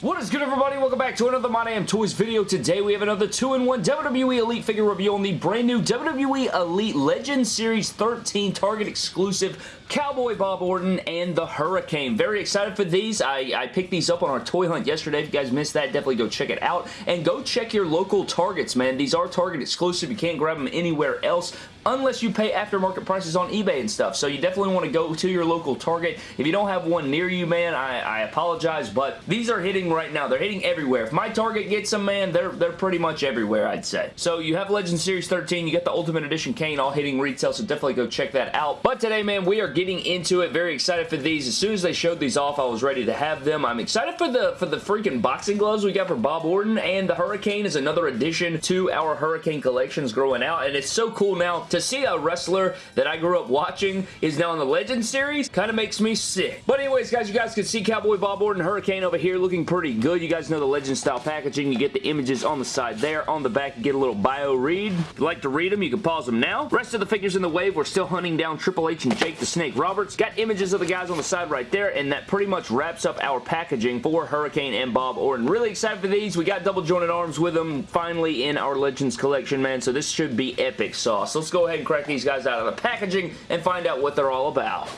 What is good everybody? Welcome back to another My Damn Toys video. Today we have another 2-in-1 WWE Elite figure review on the brand new WWE Elite Legend Series 13 Target exclusive Cowboy Bob Orton and the Hurricane. Very excited for these. I, I picked these up on our toy hunt yesterday. If you guys missed that, definitely go check it out. And go check your local Targets, man. These are Target exclusive. You can't grab them anywhere else unless you pay aftermarket prices on eBay and stuff. So you definitely want to go to your local Target. If you don't have one near you, man, I, I apologize, but these are hitting right now. They're hitting everywhere. If my Target gets them, man, they're, they're pretty much everywhere, I'd say. So you have Legend Series 13. You got the Ultimate Edition Kane all hitting retail, so definitely go check that out. But today, man, we are getting into it. Very excited for these. As soon as they showed these off, I was ready to have them. I'm excited for the for the freaking boxing gloves we got for Bob Orton, and the Hurricane is another addition to our Hurricane collections growing out, and it's so cool now to see a wrestler that I grew up watching is now in the Legend series kind of makes me sick. But anyways, guys, you guys can see Cowboy Bob Orton Hurricane over here looking pretty good. You guys know the Legend style packaging. You get the images on the side there. On the back, you get a little bio read. If you like to read them, you can pause them now. Rest of the figures in the wave, we're still hunting down Triple H and Jake the Snake Roberts. Got images of the guys on the side right there, and that pretty much wraps up our packaging for Hurricane and Bob Orton. Really excited for these. We got double jointed arms with them finally in our Legends collection, man, so this should be epic sauce. Let's go ahead and crack these guys out of the packaging and find out what they're all about.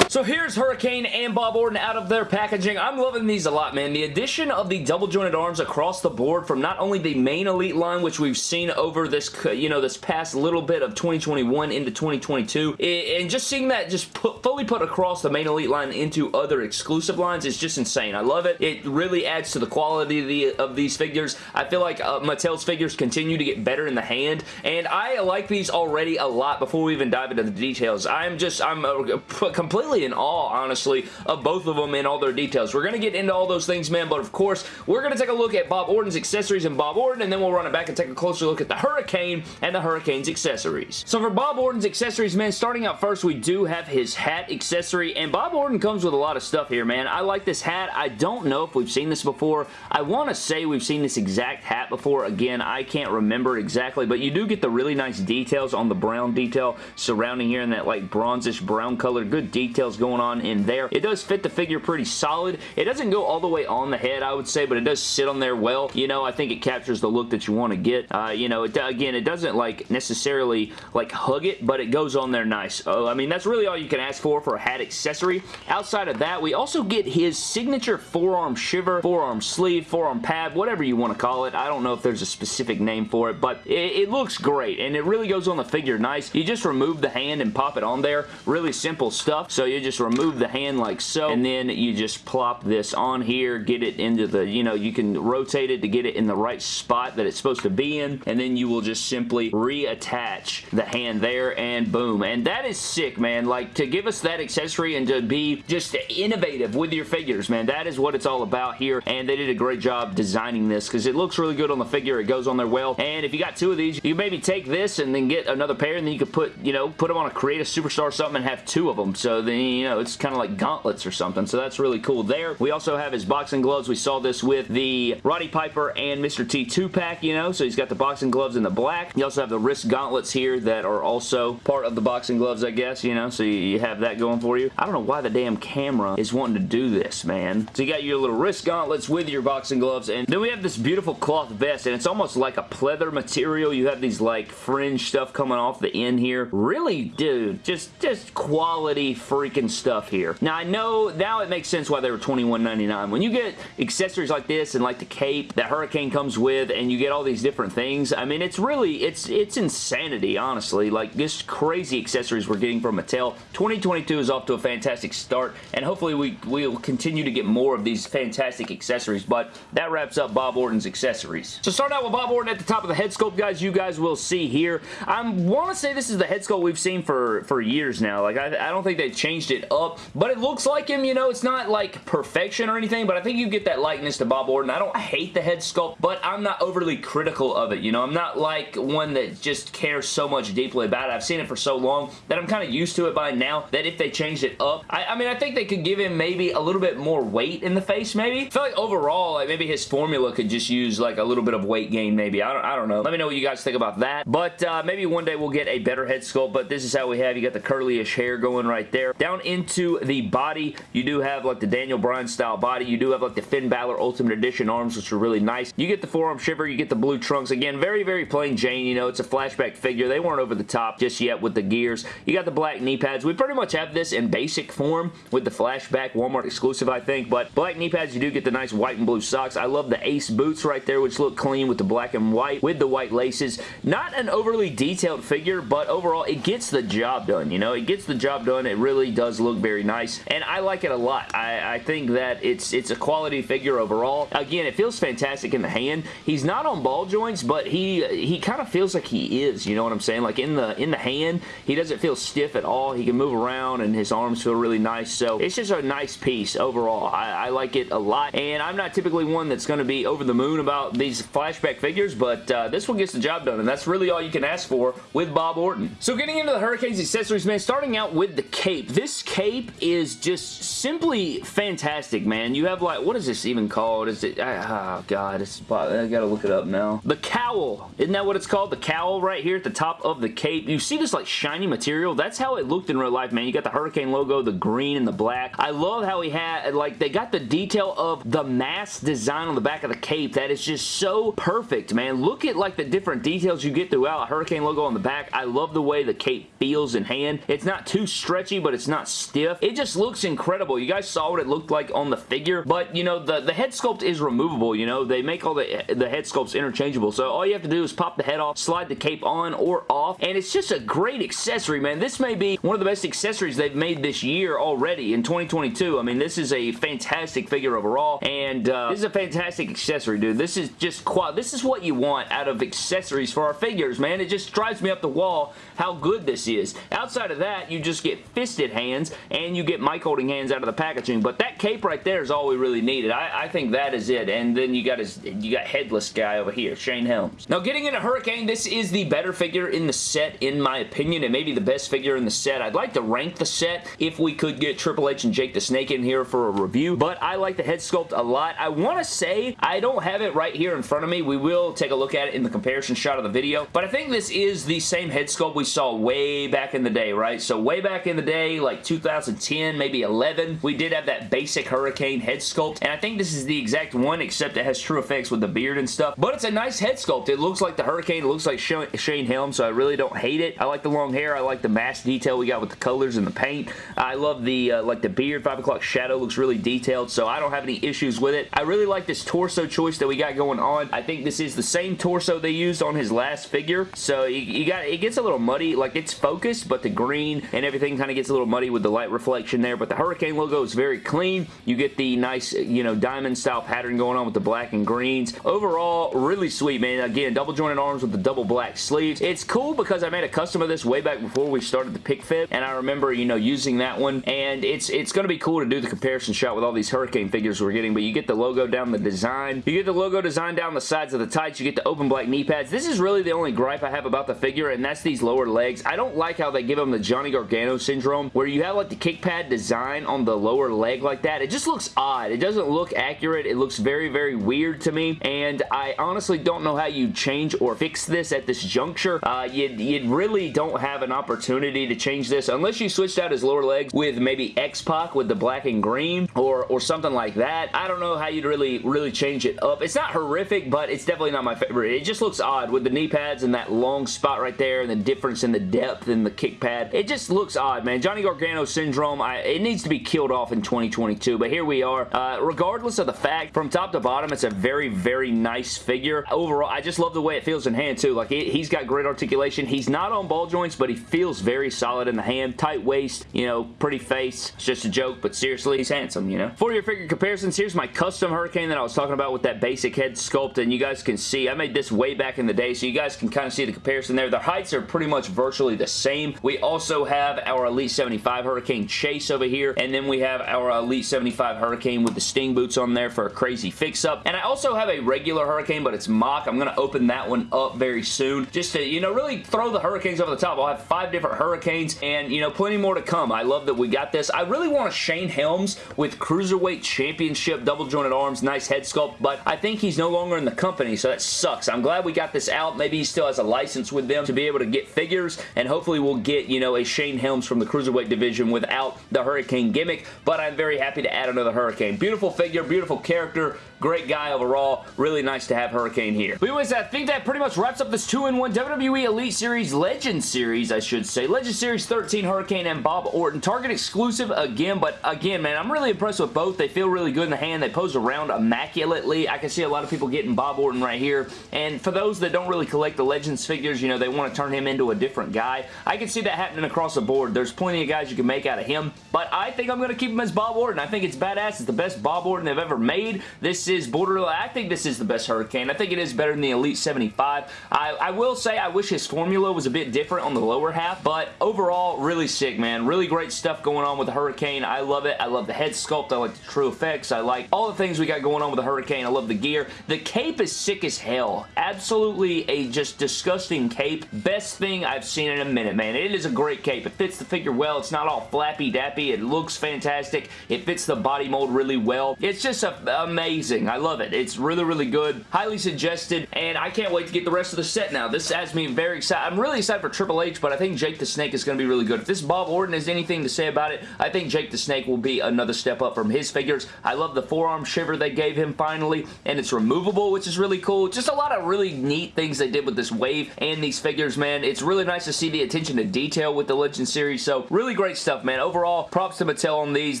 So here's Hurricane and Bob Orton out of their packaging. I'm loving these a lot, man. The addition of the double jointed arms across the board from not only the main Elite line, which we've seen over this, you know, this past little bit of 2021 into 2022, and just seeing that just put, fully put across the main Elite line into other exclusive lines is just insane. I love it. It really adds to the quality of, the, of these figures. I feel like uh, Mattel's figures continue to get better in the hand, and I like these already a lot before we even dive into the details. I'm just, I'm uh, completely in awe, honestly, of both of them and all their details. We're going to get into all those things, man, but of course, we're going to take a look at Bob Orton's accessories and Bob Orton, and then we'll run it back and take a closer look at the Hurricane and the Hurricane's accessories. So for Bob Orton's accessories, man, starting out first, we do have his hat accessory, and Bob Orton comes with a lot of stuff here, man. I like this hat. I don't know if we've seen this before. I want to say we've seen this exact hat before. Again, I can't remember exactly, but you do get the really nice details on the brown detail surrounding here in that like bronzish brown color. Good details details going on in there. It does fit the figure pretty solid. It doesn't go all the way on the head, I would say, but it does sit on there well. You know, I think it captures the look that you want to get. Uh, you know, it, again, it doesn't like necessarily like hug it, but it goes on there nice. Oh, I mean, that's really all you can ask for for a hat accessory. Outside of that, we also get his signature forearm shiver, forearm sleeve, forearm pad, whatever you want to call it. I don't know if there's a specific name for it, but it, it looks great, and it really goes on the figure nice. You just remove the hand and pop it on there. Really simple stuff. So you just remove the hand like so, and then you just plop this on here, get it into the, you know, you can rotate it to get it in the right spot that it's supposed to be in, and then you will just simply reattach the hand there, and boom. And that is sick, man. Like, to give us that accessory and to be just innovative with your figures, man, that is what it's all about here, and they did a great job designing this, because it looks really good on the figure. It goes on there well, and if you got two of these, you maybe take this and then get another pair, and then you could put, you know, put them on a Create a Superstar something and have two of them, so then, you know, it's kind of like gauntlets or something, so that's really cool there. We also have his boxing gloves. We saw this with the Roddy Piper and Mr. T 2-pack, you know, so he's got the boxing gloves in the black. You also have the wrist gauntlets here that are also part of the boxing gloves, I guess, you know, so you have that going for you. I don't know why the damn camera is wanting to do this, man. So you got your little wrist gauntlets with your boxing gloves, and then we have this beautiful cloth vest, and it's almost like a pleather material. You have these, like, fringe stuff coming off the end here. Really, dude, just, just quality freaking stuff stuff here. Now, I know now it makes sense why they were $21.99. When you get accessories like this and like the cape that Hurricane comes with and you get all these different things, I mean, it's really, it's it's insanity, honestly. Like, this crazy accessories we're getting from Mattel. 2022 is off to a fantastic start, and hopefully we will continue to get more of these fantastic accessories, but that wraps up Bob Orton's accessories. So start out with Bob Orton at the top of the head sculpt, guys. You guys will see here. I want to say this is the head sculpt we've seen for, for years now. Like, I, I don't think they changed it up, but it looks like him, you know, it's not like perfection or anything, but I think you get that likeness to Bob Orton. I don't hate the head sculpt, but I'm not overly critical of it, you know, I'm not like one that just cares so much deeply about it. I've seen it for so long that I'm kind of used to it by now that if they changed it up, I, I mean, I think they could give him maybe a little bit more weight in the face, maybe. I feel like overall, like maybe his formula could just use like a little bit of weight gain, maybe. I don't, I don't know. Let me know what you guys think about that, but uh, maybe one day we'll get a better head sculpt, but this is how we have. You got the curly-ish hair going right there. Down down into the body, you do have like the Daniel Bryan style body. You do have like the Finn Balor Ultimate Edition arms, which are really nice. You get the forearm shiver, you get the blue trunks. Again, very, very plain Jane. You know, it's a flashback figure. They weren't over the top just yet with the gears. You got the black knee pads. We pretty much have this in basic form with the flashback Walmart exclusive, I think, but black knee pads, you do get the nice white and blue socks. I love the Ace boots right there, which look clean with the black and white with the white laces. Not an overly detailed figure, but overall, it gets the job done, you know? It gets the job done. It really does look very nice, and I like it a lot. I, I think that it's it's a quality figure overall. Again, it feels fantastic in the hand. He's not on ball joints, but he he kind of feels like he is, you know what I'm saying? Like in the in the hand, he doesn't feel stiff at all. He can move around, and his arms feel really nice, so it's just a nice piece overall. I, I like it a lot, and I'm not typically one that's going to be over the moon about these flashback figures, but uh, this one gets the job done, and that's really all you can ask for with Bob Orton. So getting into the Hurricanes accessories, man, starting out with the cape. This cape is just simply fantastic, man. You have like, what is this even called? Is it, oh god, it's, I gotta look it up now. The cowl. Isn't that what it's called? The cowl right here at the top of the cape. You see this like shiny material? That's how it looked in real life, man. You got the Hurricane logo, the green and the black. I love how he had, like, they got the detail of the mask design on the back of the cape. That is just so perfect, man. Look at, like, the different details you get throughout. Hurricane logo on the back. I love the way the cape feels in hand. It's not too stretchy, but it's not stiff. It just looks incredible. You guys saw what it looked like on the figure, but, you know, the, the head sculpt is removable, you know. They make all the, the head sculpts interchangeable, so all you have to do is pop the head off, slide the cape on or off, and it's just a great accessory, man. This may be one of the best accessories they've made this year already in 2022. I mean, this is a fantastic figure overall, and uh, this is a fantastic accessory, dude. This is just quite, this is what you want out of accessories for our figures, man. It just drives me up the wall how good this is. Outside of that, you just get fisted hands, and you get mic holding hands out of the packaging, but that cape right there is all we really needed. I, I think that is it, and then you got his, you got headless guy over here, Shane Helms. Now, getting into Hurricane, this is the better figure in the set, in my opinion. and maybe the best figure in the set. I'd like to rank the set if we could get Triple H and Jake the Snake in here for a review, but I like the head sculpt a lot. I want to say, I don't have it right here in front of me. We will take a look at it in the comparison shot of the video, but I think this is the same head sculpt we saw way back in the day, right? So way back in the day, like 2010, maybe 11, we did have that basic Hurricane head sculpt, and I think this is the exact one, except it has TrueFX with the beard and stuff, but it's a nice head sculpt. It looks like the Hurricane. It looks like Shane Helm, so I really don't hate it. I like the long hair. I like the mask detail we got with the colors and the paint. I love the, uh, like the beard. 5 o'clock shadow looks really detailed, so I don't have any issues with it. I really like this torso choice that we got going on. I think this is the same torso they used on his last figure, so you, you got, it gets a little muddy. Like, it's focused, but the green and everything kind of gets a little muddy with the light reflection there, but the Hurricane logo is very clean. You get the nice, you know, diamond style pattern going on with the black and greens. Overall, really sweet, man. Again, double jointed arms with the double black sleeves. It's cool because I made a custom of this way back before we started the pick fit, and I remember, you know, using that one, and it's it's going to be cool to do the comparison shot with all these Hurricane figures we're getting, but you get the logo down the design. You get the logo design down the sides of the tights. You get the open black knee pads. This is really the only gripe I have about the figure, and that's these lower legs. I don't like how they give them the Johnny Gargano syndrome, where you have like the kick pad design on the lower leg like that. It just looks odd. It doesn't look accurate. It looks very, very weird to me, and I honestly don't know how you change or fix this at this juncture. Uh, you, you really don't have an opportunity to change this unless you switched out his lower legs with maybe X-Pac with the black and green or, or something like that. I don't know how you'd really, really change it up. It's not horrific, but it's definitely not my favorite. It just looks odd with the knee pads and that long spot right there and the difference in the depth in the kick pad. It just looks odd, man. Johnny Gargano syndrome, I, it needs to be killed off in 2022, but here we are. Uh, regardless of the fact, from top to bottom, it's a very, very nice figure. Overall, I just love the way it feels in hand, too. Like, it, he's got great articulation. He's not on ball joints, but he feels very solid in the hand. Tight waist, you know, pretty face. It's just a joke, but seriously, he's handsome, you know? For your figure comparisons, here's my custom Hurricane that I was talking about with that basic head sculpt, and you guys can see, I made this way back in the day, so you guys can kind of see the comparison there. Their heights are pretty much virtually the same. We also have our Elite 75 Hurricane Chase over here, and then we have our Elite 75 Hurricane with the Sting boots on there for a crazy fix-up. And I also have a regular Hurricane, but it's MOC. I'm going to open that one up very soon just to, you know, really throw the Hurricanes over the top. I'll have five different Hurricanes and, you know, plenty more to come. I love that we got this. I really want a Shane Helms with Cruiserweight Championship double jointed arms, nice head sculpt, but I think he's no longer in the company, so that sucks. I'm glad we got this out. Maybe he still has a license with them to be able to get figures, and hopefully we'll get, you know, a Shane Helms from the Cruiserweight division division without the Hurricane gimmick, but I'm very happy to add another Hurricane. Beautiful figure, beautiful character, great guy overall. Really nice to have Hurricane here. But anyways, I think that pretty much wraps up this 2-in-1 WWE Elite Series Legend Series, I should say. Legend Series 13 Hurricane and Bob Orton. Target exclusive again, but again, man, I'm really impressed with both. They feel really good in the hand. They pose around immaculately. I can see a lot of people getting Bob Orton right here. And for those that don't really collect the Legends figures, you know, they want to turn him into a different guy. I can see that happening across the board. There's plenty of guys you can make out of him, but I think I'm going to keep him as Bob Orton. I think it's badass. It's the best Bob Orton they've ever made. This is borderline. I think this is the best Hurricane. I think it is better than the Elite 75. I, I will say I wish his formula was a bit different on the lower half, but overall, really sick, man. Really great stuff going on with the Hurricane. I love it. I love the head sculpt. I like the TrueFX. I like all the things we got going on with the Hurricane. I love the gear. The cape is sick as hell. Absolutely a just disgusting cape. Best thing I've seen in a minute, man. It is a great cape. It fits the figure well. It's not all flappy-dappy. It looks fantastic. It fits the body mold really well. It's just a, amazing. I love it. It's really, really good. Highly suggested, and I can't wait to get the rest of the set now. This has me very excited. I'm really excited for Triple H, but I think Jake the Snake is going to be really good. If this Bob Orton has anything to say about it, I think Jake the Snake will be another step up from his figures. I love the forearm shiver they gave him finally, and it's removable, which is really cool. Just a lot of really neat things they did with this wave and these figures, man. It's really nice to see the attention to detail with the Legend series, so really great stuff, man. Overall, props to Mattel on these.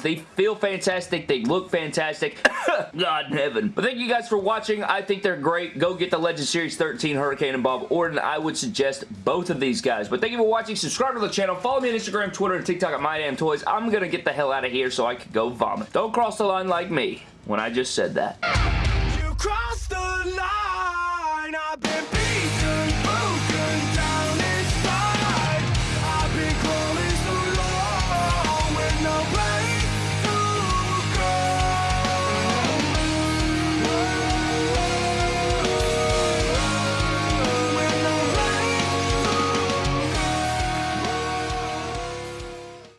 They feel fantastic. They look fantastic. God heaven. But thank you guys for watching. I think they're great. Go get the Legend Series 13 Hurricane and Bob Orton. I would suggest both of these guys. But thank you for watching. Subscribe to the channel. Follow me on Instagram, Twitter, and TikTok at MyDamnToys. I'm going to get the hell out of here so I can go vomit. Don't cross the line like me when I just said that.